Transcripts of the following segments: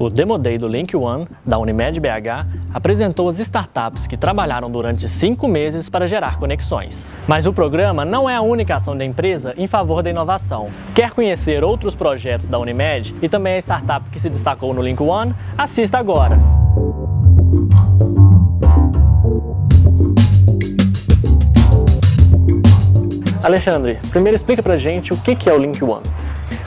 O Demo Day do Link One, da Unimed BH, apresentou as startups que trabalharam durante cinco meses para gerar conexões. Mas o programa não é a única ação da empresa em favor da inovação. Quer conhecer outros projetos da Unimed e também a startup que se destacou no Link One? Assista agora! Alexandre, primeiro explica pra gente o que é o Link One.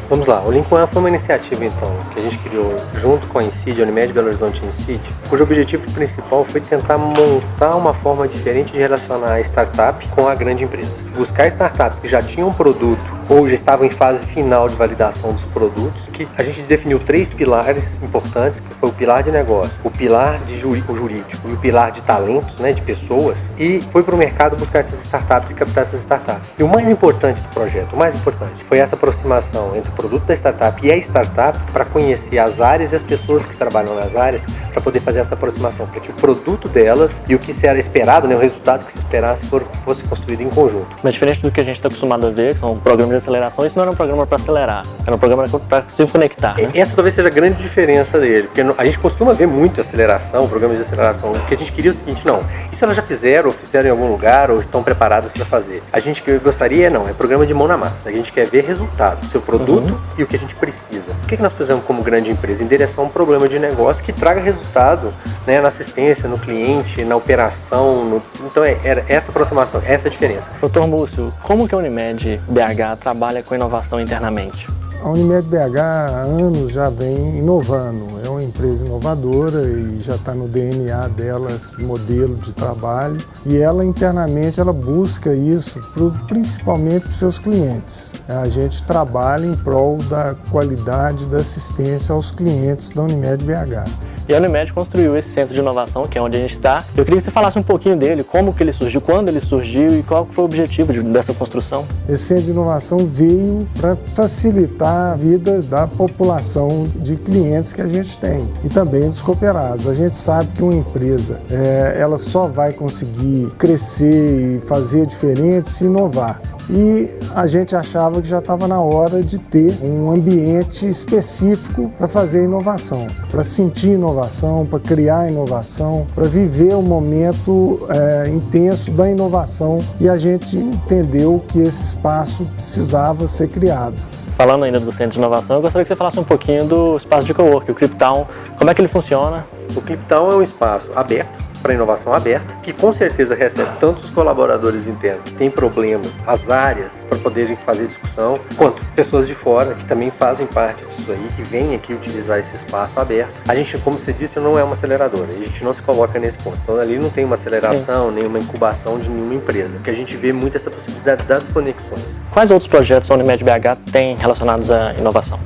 Vamos lá, o Link One foi uma iniciativa então que a gente criou junto com a Incid, a Unimed Belo Horizonte Incid, cujo objetivo principal foi tentar montar uma forma diferente de relacionar a startup com a grande empresa. Buscar startups que já tinham um produto ou já estavam em fase final de validação dos produtos, que a gente definiu três pilares importantes, que foi o pilar de negócio, o pilar de jurídico, jurídico e o pilar de talentos, né, de pessoas, e foi para o mercado buscar essas startups e captar essas startups. E o mais importante do projeto, o mais importante, foi essa aproximação entre o produto da startup e a startup para conhecer as áreas e as pessoas que trabalham nas áreas para poder fazer essa aproximação, para que o produto delas e o que se era esperado, né, o resultado que se esperasse fosse construído em conjunto. Mas diferente do que a gente está acostumado a ver, que são programas de aceleração, isso não era um programa para acelerar, era um programa para se conectar. Né? Essa talvez seja a grande diferença dele, porque a gente costuma ver muito aceleração, programas de aceleração. O que a gente queria é o seguinte, não, isso elas já fizeram, ou fizeram em algum lugar, ou estão preparadas para fazer. A gente que gostaria, não, é programa de mão na massa. A gente quer ver resultado, seu produto uhum. e o que a gente precisa. O que, que nós precisamos como grande empresa? Endereçar um problema de negócio que traga resultado né, na assistência, no cliente, na operação. No... Então, é, era essa aproximação, essa é a diferença. Doutor Múcio, como que a Unimed BH trabalha com inovação internamente? A Unimed BH há anos já vem inovando, é uma empresa inovadora e já está no DNA delas modelo de trabalho e ela internamente ela busca isso pro, principalmente para os seus clientes. A gente trabalha em prol da qualidade da assistência aos clientes da Unimed BH. E a Unimed construiu esse centro de inovação, que é onde a gente está. Eu queria que você falasse um pouquinho dele, como que ele surgiu, quando ele surgiu e qual foi o objetivo de, dessa construção. Esse centro de inovação veio para facilitar a vida da população de clientes que a gente tem e também dos cooperados. A gente sabe que uma empresa é, ela só vai conseguir crescer e fazer diferente se inovar e a gente achava que já estava na hora de ter um ambiente específico para fazer inovação, para sentir inovação, para criar inovação, para viver o momento é, intenso da inovação e a gente entendeu que esse espaço precisava ser criado. Falando ainda do Centro de Inovação, eu gostaria que você falasse um pouquinho do espaço de cowork, o Cliptown, como é que ele funciona? O Cliptown é um espaço aberto para inovação aberta, que com certeza recebe tanto os colaboradores internos que têm problemas, as áreas para poderem fazer discussão, quanto pessoas de fora que também fazem parte disso aí, que vêm aqui utilizar esse espaço aberto. A gente, como você disse, não é uma aceleradora, a gente não se coloca nesse ponto. Então ali não tem uma aceleração, Sim. nem uma incubação de nenhuma empresa, que a gente vê muito essa possibilidade das conexões. Quais outros projetos a Unimed BH tem relacionados à inovação?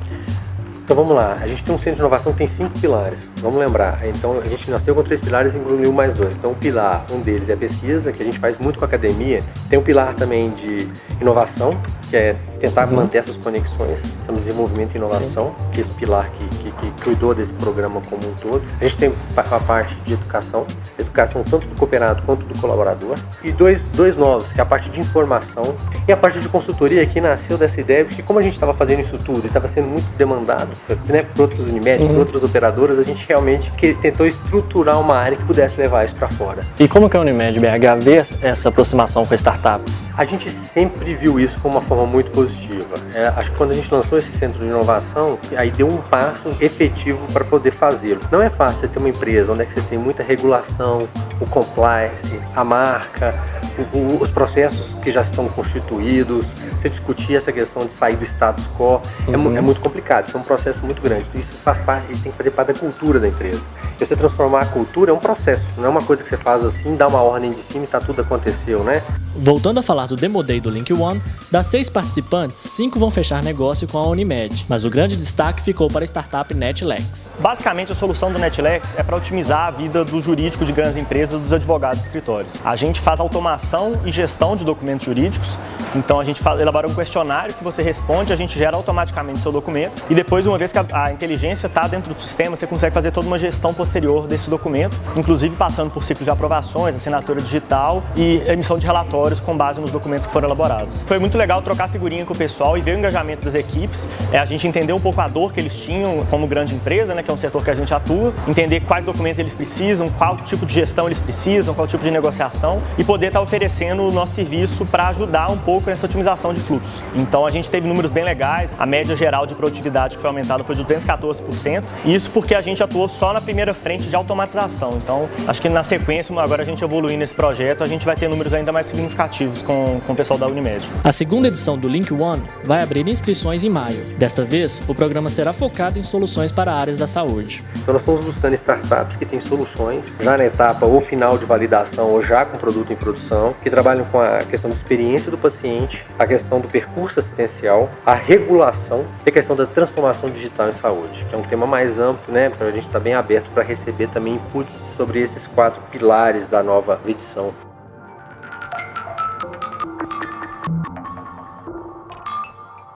Então vamos lá, a gente tem um centro de inovação que tem cinco pilares, vamos lembrar. Então a gente nasceu com três pilares e incluiu mais dois. Então o pilar, um deles é a pesquisa, que a gente faz muito com a academia. Tem um pilar também de inovação, que é tentar uhum. manter essas conexões, chama desenvolvimento e inovação, Sim. que é esse pilar que, que, que, cuidou desse programa como um todo. A gente tem a parte de educação, educação tanto do cooperado quanto do colaborador. E dois, dois novos, que é a parte de informação e a parte de consultoria, que nasceu dessa ideia, porque como a gente estava fazendo isso tudo e estava sendo muito demandado né, por outros Unimed, uhum. por outras operadoras, a gente realmente que, tentou estruturar uma área que pudesse levar isso para fora. E como que a Unimed BH vê essa aproximação com startups? A gente sempre viu isso como uma forma muito positiva positiva. É, acho que quando a gente lançou esse centro de inovação, aí deu um passo efetivo para poder fazê-lo. Não é fácil você ter uma empresa onde é que você tem muita regulação, o compliance, a marca, o, o, os processos que já estão constituídos, você discutir essa questão de sair do status quo, é uhum. é, é, muito complicado, isso é um processo muito grande. Isso faz parte, tem que fazer parte da cultura da empresa. E você transformar a cultura é um processo, não é uma coisa que você faz assim, dá uma ordem de cima e tá tudo aconteceu, né? Voltando a falar do Demo Day do Link One, das seis participantes, cinco vão fechar negócio com a Unimed, mas o grande destaque ficou para a startup Netlex. Basicamente, a solução do Netlex é para otimizar a vida do jurídico de grandes empresas dos advogados escritórios. A gente faz automação e gestão de documentos jurídicos, então a gente elabora um questionário que você responde, a gente gera automaticamente seu documento e depois, uma vez que a, a inteligência está dentro do sistema, você consegue fazer toda uma gestão posterior desse documento, inclusive passando por ciclo de aprovações, assinatura digital e emissão de relatórios com base nos documentos que foram elaborados. Foi muito legal trocar figurinha com o pessoal e ver o engajamento das equipes, é a gente entender um pouco a dor que eles tinham como grande empresa, né, que é um setor que a gente atua, entender quais documentos eles precisam, qual tipo de gestão eles precisam, qual tipo de negociação e poder estar oferecendo o nosso serviço para ajudar um pouco nessa otimização de fluxos. Então a gente teve números bem legais, a média geral de produtividade que foi aumentada foi de 214%, isso porque a gente atuou só na primeira frente de automatização. Então acho que na sequência, agora a gente evoluir nesse projeto, a gente vai ter números ainda mais significativos com, com o pessoal da Unimed. A segunda edição do Link One vai abrir inscrições em maio. Desta vez, o programa será focado em soluções para áreas da saúde. Então nós estamos buscando startups que têm soluções já na etapa ou final de validação ou já com produto em produção, que trabalham com a questão da experiência do paciente, a questão do percurso assistencial, a regulação e a questão da transformação digital em saúde, que é um tema mais amplo, né? Então a gente está bem aberto para receber também inputs sobre esses quatro pilares da nova edição.